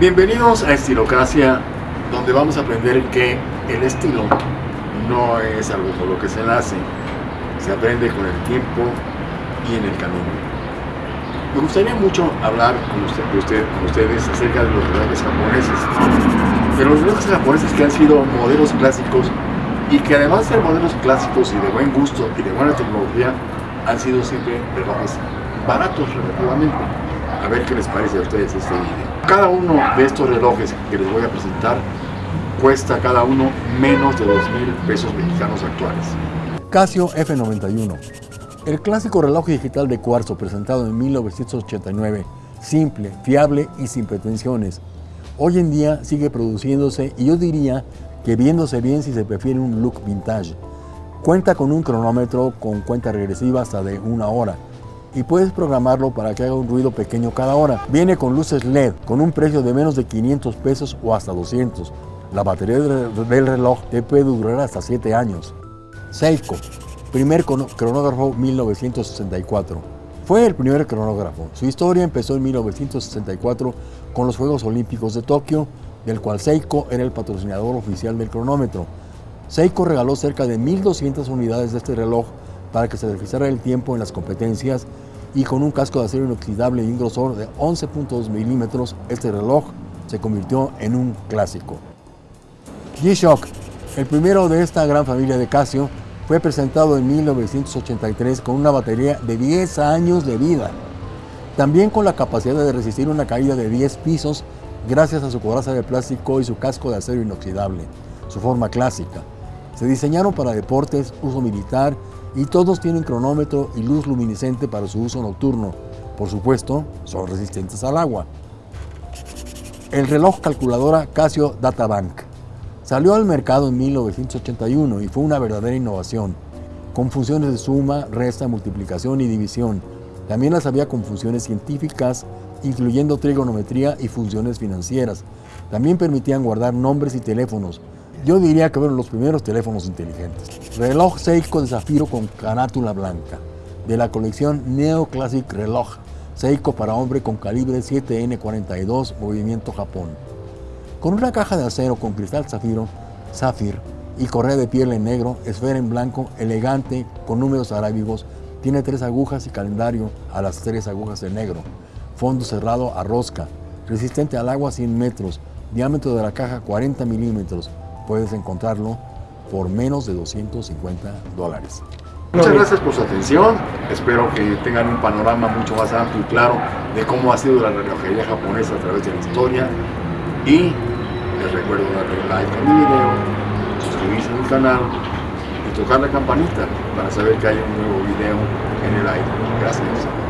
Bienvenidos a Estilocracia, donde vamos a aprender que el estilo no es algo por lo que se nace, se aprende con el tiempo y en el camino. Me gustaría mucho hablar con, con ustedes acerca de los relojes japoneses, de los relojes japoneses que han sido modelos clásicos y que además de modelos clásicos y de buen gusto y de buena tecnología, han sido siempre relojes baratos relativamente. A ver qué les parece a ustedes este video. Cada uno de estos relojes que les voy a presentar cuesta cada uno menos de 2 mil pesos mexicanos actuales. Casio F91, el clásico reloj digital de cuarzo presentado en 1989, simple, fiable y sin pretensiones. Hoy en día sigue produciéndose y yo diría que viéndose bien si se prefiere un look vintage. Cuenta con un cronómetro con cuenta regresiva hasta de una hora, y puedes programarlo para que haga un ruido pequeño cada hora. Viene con luces LED, con un precio de menos de 500 pesos o hasta 200. La batería del reloj te puede durar hasta 7 años. Seiko, primer cronógrafo 1964. Fue el primer cronógrafo. Su historia empezó en 1964 con los Juegos Olímpicos de Tokio, del cual Seiko era el patrocinador oficial del cronómetro. Seiko regaló cerca de 1.200 unidades de este reloj para que se registrara el tiempo en las competencias y con un casco de acero inoxidable y un grosor de 11.2 milímetros, este reloj se convirtió en un clásico. G-Shock, el primero de esta gran familia de Casio, fue presentado en 1983 con una batería de 10 años de vida. También con la capacidad de resistir una caída de 10 pisos gracias a su coraza de plástico y su casco de acero inoxidable, su forma clásica. Se diseñaron para deportes, uso militar y todos tienen cronómetro y luz luminiscente para su uso nocturno. Por supuesto, son resistentes al agua. El reloj calculadora Casio Databank salió al mercado en 1981 y fue una verdadera innovación, con funciones de suma, resta, multiplicación y división. También las había con funciones científicas, incluyendo trigonometría y funciones financieras. También permitían guardar nombres y teléfonos, yo diría que fueron los primeros teléfonos inteligentes. Reloj Seiko de zafiro con carátula blanca, de la colección Neo Classic Reloj, Seiko para hombre con calibre 7N42, movimiento Japón. Con una caja de acero con cristal zafiro, zafir y correa de piel en negro, esfera en blanco, elegante, con números arábigos, tiene tres agujas y calendario a las tres agujas en negro. Fondo cerrado a rosca, resistente al agua 100 metros, diámetro de la caja 40 milímetros, puedes encontrarlo por menos de 250 dólares. Muchas gracias por su atención, espero que tengan un panorama mucho más amplio y claro de cómo ha sido la relojería japonesa a través de la historia y les recuerdo darle like a mi video, suscribirse a mi canal y tocar la campanita para saber que hay un nuevo video en el aire. Gracias.